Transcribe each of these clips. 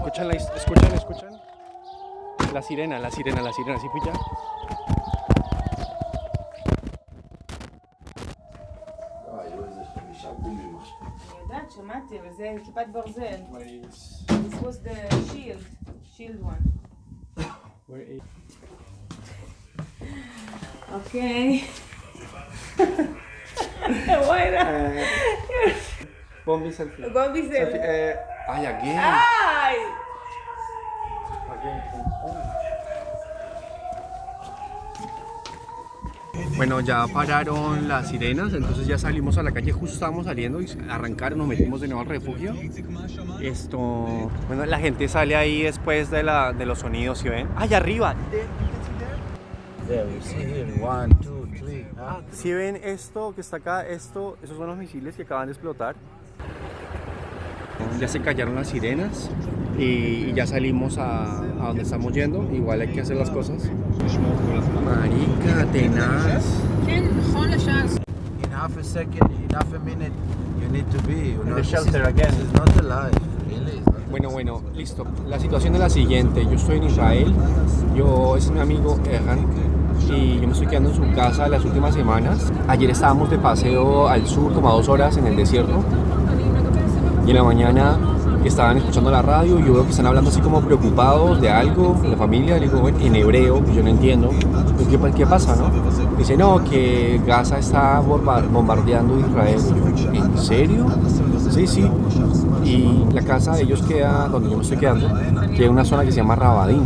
Escuchan, la, escuchan, escuchan. La sirena, la sirena, la sirena, ¿sí pilla? אני יודעת, שמעתי, אבל זה כיפת ברזל. This was the shield, shield one. אוקיי. וואלה. Bombi selfie. גובי זה... Eh, ay, again. bueno, ya pararon las sirenas, entonces ya salimos a la calle, justo estábamos saliendo y arrancaron, nos metimos de nuevo al refugio. Esto, bueno, la gente sale ahí después de, la, de los sonidos, ¿sí ven? ¡Allá arriba! Si ven esto que está acá, esto, esos son los misiles que acaban de explotar. Ya se callaron las sirenas y, y ya salimos a, a donde estamos yendo. Igual hay que hacer las cosas. Marica, tenaz. In half a second, in half a minute, you need to be. You know, the shelter again. This is not alive, really. Bueno, bueno, listo. La situación es la siguiente. Yo estoy en Israel. Yo, es mi amigo Erhan. Y yo me estoy quedando en su casa las últimas semanas. Ayer estábamos de paseo al sur, como a dos horas en el desierto. Y en la mañana estaban escuchando la radio y yo veo que están hablando así como preocupados de algo, la familia. Le digo, en hebreo, pues yo no entiendo. Pues, ¿Qué, qué pasa, no? Dice, no, que Gaza está bomba- bombardeando Israel. Yo, ¿En serio? Sí, sí. Y la casa de ellos queda, donde yo me estoy quedando, queda en una zona que se llama Rabadín.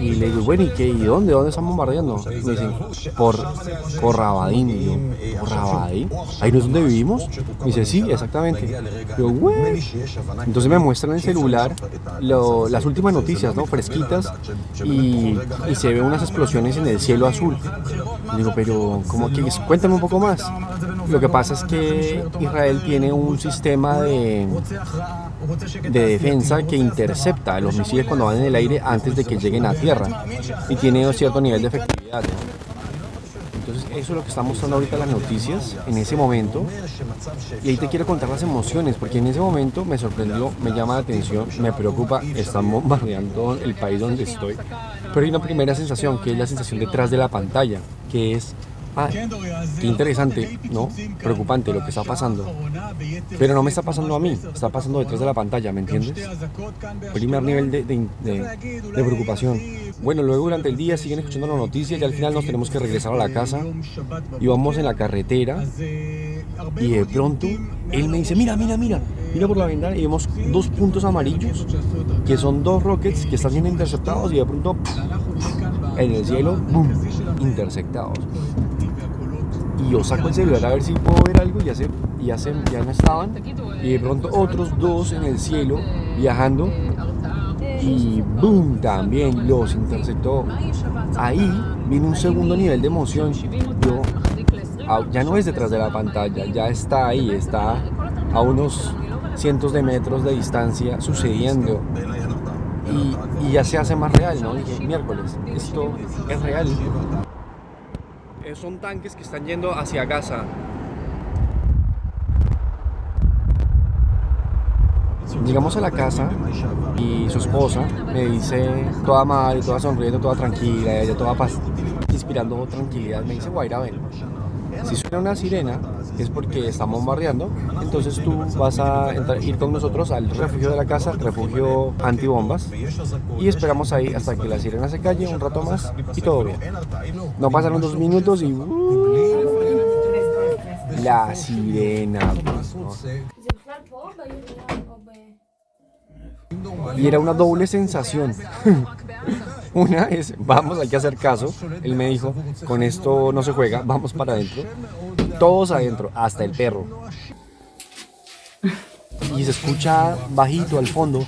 Y le digo, bueno, ¿y qué? ¿Y dónde? ¿Dónde están bombardeando? Me dicen, por, por Rabadín. Y ¿por Rabadín? ¿Ahí no es donde vivimos? Me dice, sí, exactamente. Entonces me muestran en el celular las últimas noticias, ¿no? Fresquitas. Y, se ven unas explosiones en el cielo azul. Y digo, pero, ¿cómo que? Cuéntame un poco más. Lo que pasa es que Israel tiene un sistema de, de defensa que intercepta los misiles cuando van en el aire antes de que lleguen a tierra y tiene un cierto nivel de efectividad. Entonces eso es lo que está mostrando ahorita las noticias en ese momento y ahí te quiero contar las emociones porque en ese momento me sorprendió, me llama la atención, me preocupa, están bombardeando el país donde estoy, pero hay una primera sensación que es la sensación detrás de la pantalla, que es Ah, qué interesante, ¿no? Preocupante lo que está pasando. Pero no me está pasando a mí, está pasando detrás de la pantalla, ¿me entiendes? Primer nivel de, preocupación. Bueno, luego durante el día siguen escuchando las noticias y al final nos tenemos que regresar a la casa y vamos en la carretera y de pronto él me dice, mira, mira, mira, mira por la ventana y vemos dos puntos amarillos que son dos rockets que están siendo interceptados y de pronto en el cielo, ¡boom! interceptados. Y yo saco el celular a ver si puedo ver algo y ya, se, y ya, se- ya no estaban. Y de pronto otros dos en el cielo viajando y ¡boom! también los interceptó. Ahí vino un segundo nivel de emoción. Yo ah, ya no es detrás de la pantalla, ya está ahí, está a unos cientos de metros de distancia sucediendo. Y, y ya se hace más real, ¿no? Dije, miércoles, esto es real. Eh, son tanques que están yendo hacia Gaza. Llegamos a la casa y su esposa me dice, toda madre, toda sonriendo, toda tranquila, ella toda inspirando tranquilidad, me dice, Guaira, ven, si suena una sirena es porque estamos bombardeando. Entonces tú vas a entrar, ir con nosotros al refugio de la casa, refugio antibombas, y esperamos ahí hasta que la sirena se calle un rato más y todo bien. No pasaron dos minutos y... Uh, la sirena. Y era una doble sensación. Una es, vamos, hay que hacer caso. Él me dijo, con esto no se juega, vamos para adentro. Todos adentro, hasta el perro. Y se escucha bajito al fondo.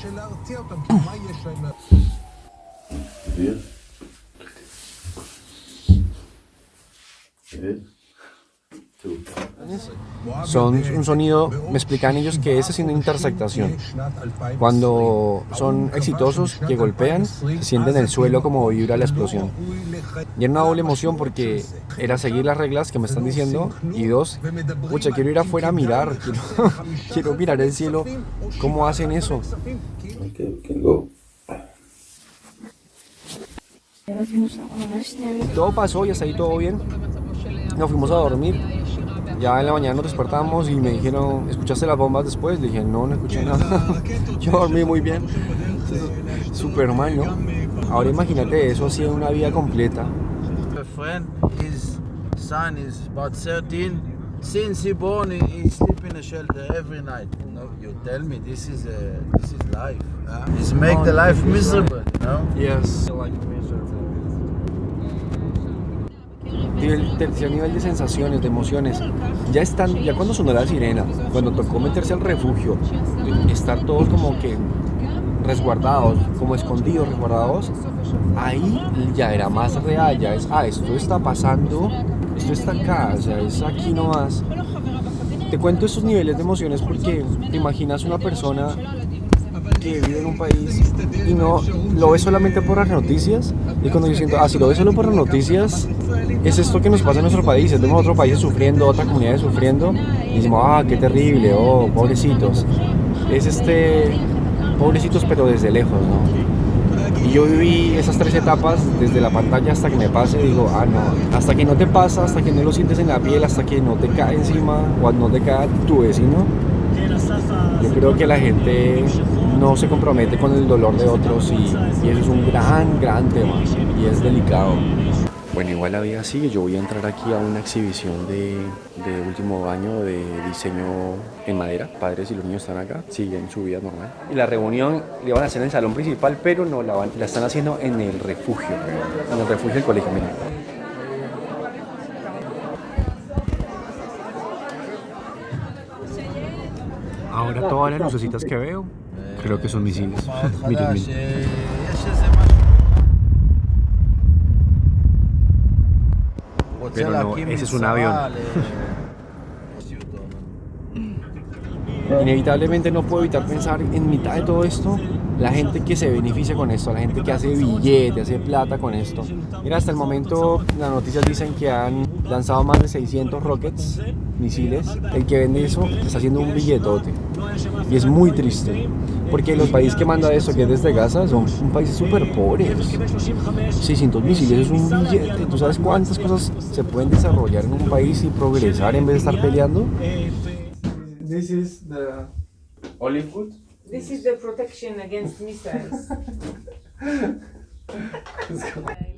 Son un sonido, me explican ellos que esa es una intersectación. Cuando son exitosos, que golpean, se sienten en el suelo como vibra la explosión. Y era una doble emoción porque era seguir las reglas que me están diciendo y dos, pucha, quiero ir afuera a mirar, quiero, quiero mirar el cielo, cómo hacen eso. Todo pasó y hasta ahí todo bien. Nos fuimos a dormir. Ya en la mañana nos despertamos y me dijeron, ¿escuchaste las bombas después? Le dije, no, no escuché nada. Yo dormí muy bien. Súper mal, ¿no? Ahora imagínate eso así en una vida completa. A friend, his son is about 13. Since he born, he, he sleep in a shelter every night. You, know? you tell me this is a, this is life. Huh? It's make the life miserable. You know? Yes. Nivel, tercer nivel de sensaciones, de emociones. Ya están, ya cuando sonó la sirena, cuando tocó meterse al refugio, estar todos como que resguardados, como escondidos, resguardados, ahí ya era más real, ya es, ah, esto está pasando, esto está acá, o sea, es aquí nomás. Te cuento estos niveles de emociones porque te imaginas una persona que vive en un país y no lo ve solamente por las noticias y cuando yo siento, ah, si lo ve solo por las noticias, es esto que nos pasa en nuestro país, vemos otro país sufriendo, otra comunidad sufriendo y decimos, ah, qué terrible, oh, pobrecitos. Es este, pobrecitos pero desde lejos, ¿no? Y yo viví esas tres etapas desde la pantalla hasta que me pase, digo, ah, no, hasta que no te pasa, hasta que no lo sientes en la piel, hasta que no te cae encima o no te cae tu vecino, yo creo que la gente no se compromete con el dolor de otros y, y, eso es un gran, gran tema y es delicado. Bueno, igual la vida sigue, yo voy a entrar aquí a una exhibición de, de último año de diseño en madera. Padres y los niños están acá, siguen su vida normal. Y la reunión la van a hacer en el salón principal, pero no la, van, la están haciendo en el refugio, en el refugio del colegio. Miren. Ahora todas las lucecitas que veo, creo que son misiles. miren, miren. Pero no, ese es un avión. Inevitablemente no puedo evitar pensar en mitad de todo esto, la gente que se beneficia con esto, la gente que hace billete, hace plata con esto. Mira, hasta el momento las noticias dicen que han lanzado más de 600 rockets, misiles. El que vende eso está haciendo un billetote. Y es muy triste, porque los países que mandan eso, que es desde Gaza, son un países súper pobres. 600 misiles es un billete. ¿Tú sabes cuántas cosas se pueden desarrollar en un país y progresar en vez de estar peleando? This is the olive wood. This is the protection against missiles.